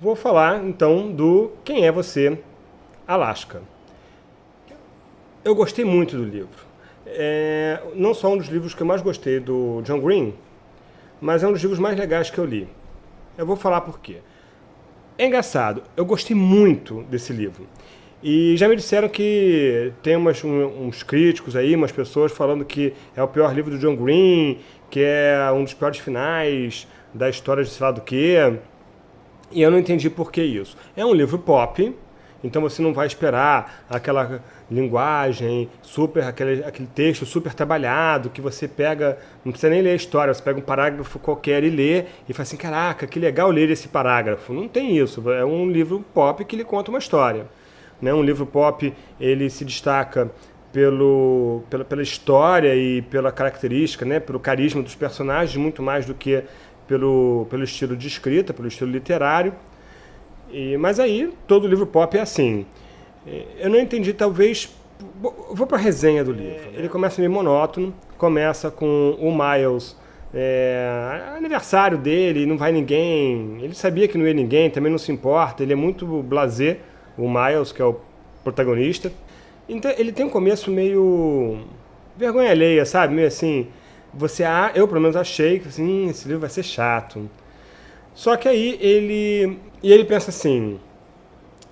vou falar então do Quem é Você, Alaska. Eu gostei muito do livro. É, não só um dos livros que eu mais gostei do John Green, mas é um dos livros mais legais que eu li. Eu vou falar por quê. É engraçado, eu gostei muito desse livro. E já me disseram que tem umas, um, uns críticos aí, umas pessoas falando que é o pior livro do John Green, que é um dos piores finais da história de sei lá do quê. E eu não entendi por que isso. É um livro pop, então você não vai esperar aquela linguagem super, aquele, aquele texto super trabalhado que você pega, não precisa nem ler a história, você pega um parágrafo qualquer e lê e fala assim, caraca, que legal ler esse parágrafo. Não tem isso, é um livro pop que lhe conta uma história. Né? Um livro pop, ele se destaca pelo, pela, pela história e pela característica, né? pelo carisma dos personagens, muito mais do que pelo, pelo estilo de escrita, pelo estilo literário. E, mas aí, todo livro pop é assim. Eu não entendi, talvez... Vou para a resenha do livro. Ele começa meio monótono, começa com o Miles... É, aniversário dele, não vai ninguém. Ele sabia que não ia ninguém, também não se importa. Ele é muito blasé, o Miles, que é o protagonista. Então ele tem um começo meio vergonha alheia, sabe? Meio assim, você, eu pelo menos achei que assim, esse livro vai ser chato. Só que aí ele, e ele pensa assim,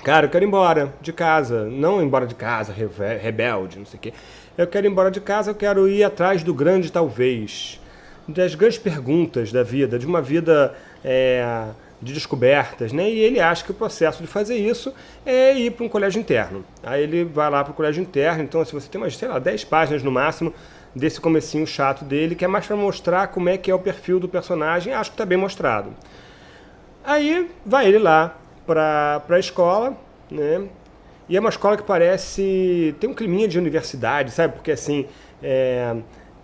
cara, eu quero ir embora de casa, não embora de casa, rebelde, não sei o quê. Eu quero ir embora de casa, eu quero ir atrás do grande talvez, das grandes perguntas da vida, de uma vida é, de descobertas, né? E ele acha que o processo de fazer isso é ir para um colégio interno. Aí ele vai lá para o colégio interno, então se você tem umas, sei lá, 10 páginas no máximo desse comecinho chato dele, que é mais para mostrar como é que é o perfil do personagem, acho que está bem mostrado. Aí vai ele lá para a escola, né? E é uma escola que parece... tem um climinha de universidade, sabe? Porque assim, é,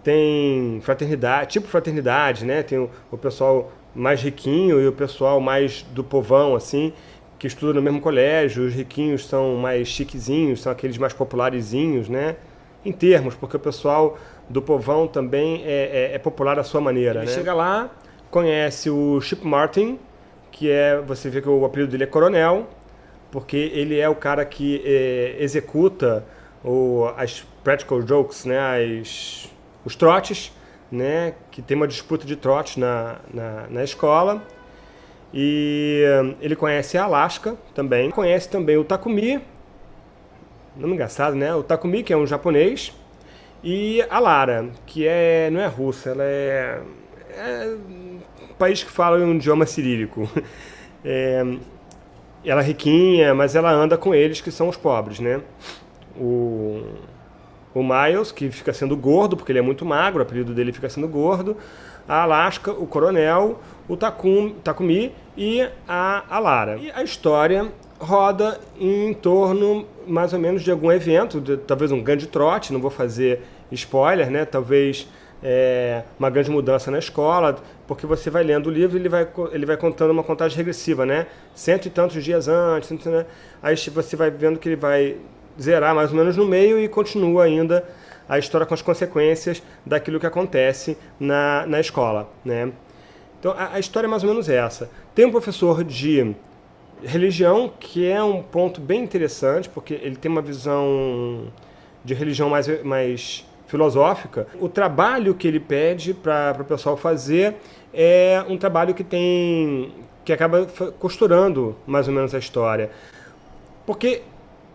tem fraternidade, tipo fraternidade, né? Tem o, o pessoal mais riquinho e o pessoal mais do povão, assim, que estuda no mesmo colégio. Os riquinhos são mais chiquezinhos, são aqueles mais popularizinhos, né? Em termos, porque o pessoal do povão também é, é, é popular à sua maneira. Ele né? chega lá, conhece o Chip Martin, que é, você vê que o apelido dele é Coronel, porque ele é o cara que é, executa o, as practical jokes, né, as, os trotes, né, que tem uma disputa de trotes na, na, na escola. E ele conhece a Alaska também, conhece também o Takumi, nome engraçado, né? O Takumi, que é um japonês, e a Lara, que é, não é russa, ela é, é um país que fala um idioma cirílico. É, ela é riquinha, mas ela anda com eles, que são os pobres, né? O, o Miles, que fica sendo gordo, porque ele é muito magro, o apelido dele fica sendo gordo. A Alaska, o Coronel, o Takum, Takumi e a, a Lara. E a história roda em torno, mais ou menos, de algum evento, de, talvez um grande trote, não vou fazer spoiler, né? Talvez é, uma grande mudança na escola, porque você vai lendo o livro e ele vai, ele vai contando uma contagem regressiva, né? Cento e tantos dias antes, né? aí você vai vendo que ele vai zerar mais ou menos no meio e continua ainda a história com as consequências daquilo que acontece na, na escola, né? Então a, a história é mais ou menos essa. Tem um professor de religião que é um ponto bem interessante, porque ele tem uma visão de religião mais, mais filosófica, o trabalho que ele pede para o pessoal fazer é um trabalho que tem que acaba costurando mais ou menos a história. Porque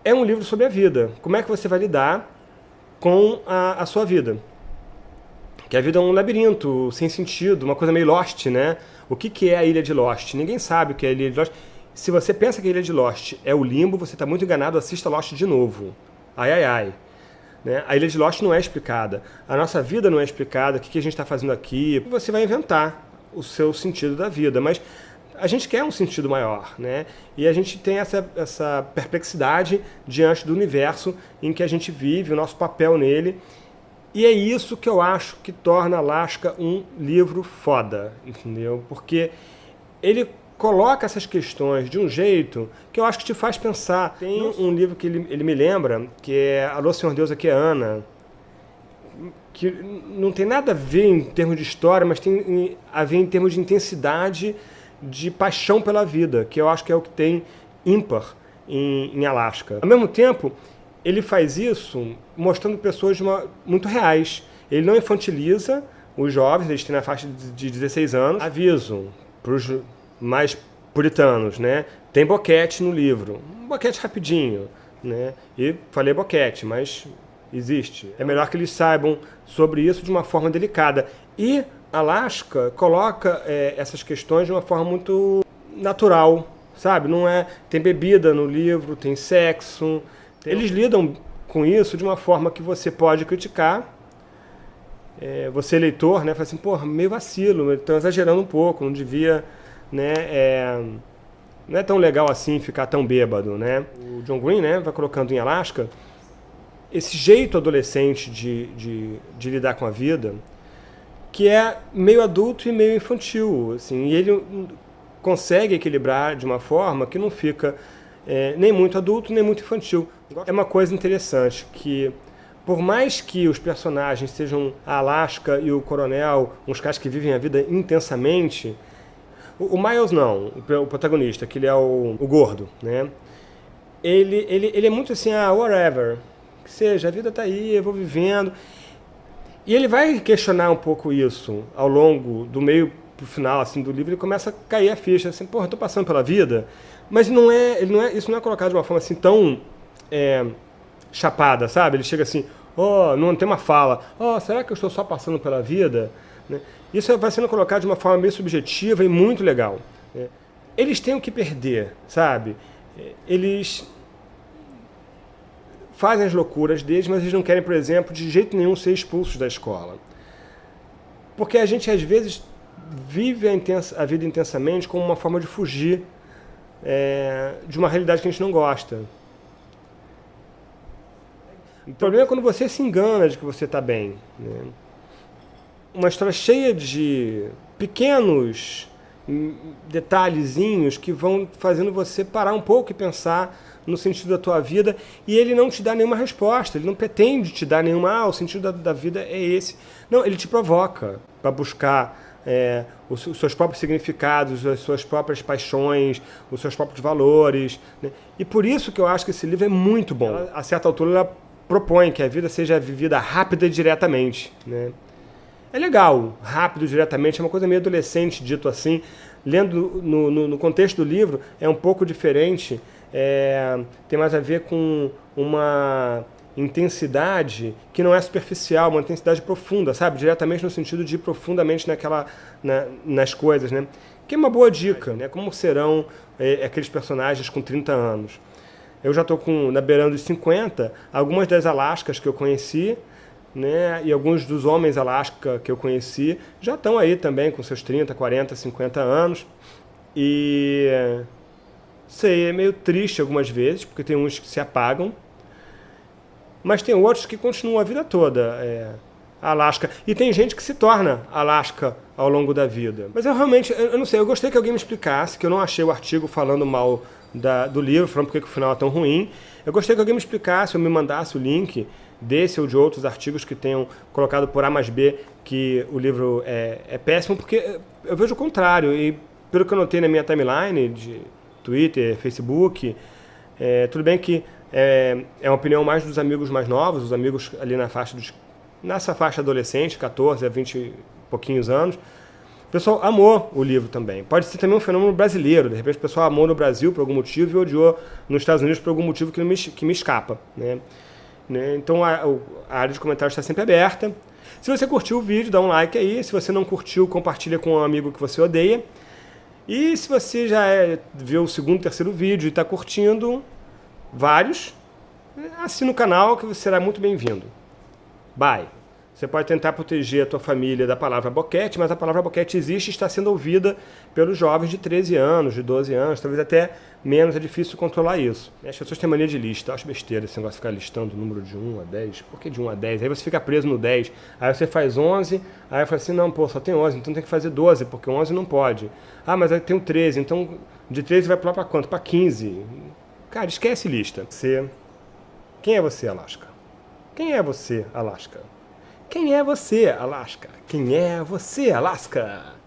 é um livro sobre a vida. Como é que você vai lidar com a, a sua vida? Que a vida é um labirinto sem sentido, uma coisa meio Lost, né? O que, que é a Ilha de Lost? Ninguém sabe o que é a Ilha de Lost. Se você pensa que a Ilha de Lost é o limbo, você está muito enganado, assista Lost de novo. Ai, ai, ai. Né? A Ilha de Lost não é explicada. A nossa vida não é explicada, o que a gente está fazendo aqui. Você vai inventar o seu sentido da vida, mas a gente quer um sentido maior, né? E a gente tem essa, essa perplexidade diante do universo em que a gente vive, o nosso papel nele. E é isso que eu acho que torna Alaska um livro foda, entendeu? Porque ele coloca essas questões de um jeito que eu acho que te faz pensar. Tem um livro que ele, ele me lembra, que é Alô Senhor Deus, aqui é Ana, que não tem nada a ver em termos de história, mas tem a ver em termos de intensidade de paixão pela vida, que eu acho que é o que tem ímpar em, em Alasca. Ao mesmo tempo, ele faz isso mostrando pessoas uma, muito reais. Ele não infantiliza os jovens, eles têm na faixa de 16 anos. Aviso para os mais puritanos, né? Tem boquete no livro. Um boquete rapidinho, né? E falei boquete, mas existe. É melhor que eles saibam sobre isso de uma forma delicada. E Alaska coloca é, essas questões de uma forma muito natural, sabe? Não é tem bebida no livro, tem sexo. Tem... Eles lidam com isso de uma forma que você pode criticar. É, você leitor, né, fala assim, pô, meio vacilo, estão exagerando um pouco, não devia, né, é, não é tão legal assim ficar tão bêbado, né? O John Green, né, vai colocando em Alaska esse jeito adolescente de, de, de lidar com a vida, que é meio adulto e meio infantil, assim, e ele consegue equilibrar de uma forma que não fica é, nem muito adulto, nem muito infantil. É uma coisa interessante, que por mais que os personagens sejam a Alaska e o Coronel, uns caras que vivem a vida intensamente, o, o Miles não, o, protagonista, que ele é o, o gordo, né? Ele, ele, ele é muito assim, ah, whatever, que seja, a vida tá aí, eu vou vivendo. E ele vai questionar um pouco isso ao longo do meio pro final assim do livro, ele começa a cair a ficha, assim, porra, eu tô passando pela vida, mas não é, ele não é, isso não é colocado de uma forma assim tão é, chapada, sabe? Ele chega assim, oh, não tem uma fala, oh, será que eu estou só passando pela vida? Né? Isso vai sendo colocado de uma forma meio subjetiva e muito legal. Né? Eles têm o que perder, sabe? Eles fazem as loucuras deles, mas eles não querem, por exemplo, de jeito nenhum ser expulsos da escola. Porque a gente, às vezes, vive a, intensa, a vida intensamente como uma forma de fugir é, de uma realidade que a gente não gosta. O problema é quando você se engana de que você está bem. Né? Uma história cheia de pequenos detalhezinhos que vão fazendo você parar um pouco e pensar no sentido da tua vida e ele não te dá nenhuma resposta, ele não pretende te dar nenhuma, ah, o sentido da, da vida é esse. Não, ele te provoca para buscar é, os, os, seus próprios significados, as suas próprias paixões, os seus próprios valores. Né? E por isso que eu acho que esse livro é muito bom. Ela, a certa altura ela propõe que a vida seja vivida rápida e diretamente. Né? É legal, rápido diretamente, é uma coisa meio adolescente, dito assim. Lendo no, no, no contexto do livro, é um pouco diferente, é, tem mais a ver com uma intensidade que não é superficial, uma intensidade profunda, sabe? Diretamente no sentido de ir profundamente naquela, na, nas coisas, né? Que é uma boa dica, né? Como serão é, aqueles personagens com 30 anos. Eu já estou na beirando dos 50, algumas das Alascas que eu conheci né? E alguns dos homens Alasca que eu conheci já estão aí também com seus 30, 40, 50 anos. E sei, é meio triste algumas vezes, porque tem uns que se apagam, mas tem outros que continuam a vida toda. É, Alasca. E tem gente que se torna Alasca ao longo da vida. Mas eu realmente, eu não sei, eu gostei que alguém me explicasse, que eu não achei o artigo falando mal da, do livro, falando porque que o final é tão ruim. Eu gostei que alguém me explicasse ou me mandasse o link desse ou de outros artigos que tenham colocado por A mais B que o livro é, é péssimo, porque eu vejo o contrário. E pelo que eu notei na minha timeline de Twitter, Facebook, é, tudo bem que é, é uma opinião mais dos amigos mais novos, os amigos ali na faixa dos, nessa faixa adolescente, 14 a 20 e pouquinhos anos, o pessoal amou o livro também. Pode ser também um fenômeno brasileiro. De repente o pessoal amou no Brasil por algum motivo e odiou nos Estados Unidos por algum motivo que me, que me escapa. Né? Né? Então a, a, área de comentários está sempre aberta. Se você curtiu o vídeo, dá um like aí. Se você não curtiu, compartilha com um amigo que você odeia. E se você já é, viu o segundo, terceiro vídeo e está curtindo vários, assina o canal que você será muito bem-vindo. Bye! Você pode tentar proteger a tua família da palavra boquete, mas a palavra boquete existe e está sendo ouvida pelos jovens de 13 anos, de 12 anos, talvez até menos, é difícil controlar isso. As pessoas têm mania de lista, acho besteira esse negócio de ficar listando o número de 1 a 10. Por que de 1 a 10? Aí você fica preso no 10, aí você faz 11, aí fala assim, não, pô, só tem 11, então tem que fazer 12, porque 11 não pode. Ah, mas aí tem o 13, então de 13 vai pular para quanto? Para 15. Cara, esquece lista. Você... Quem é você, Alaska? Quem é você, Alaska? Quem é você, Alaska? Quem é você, Alaska?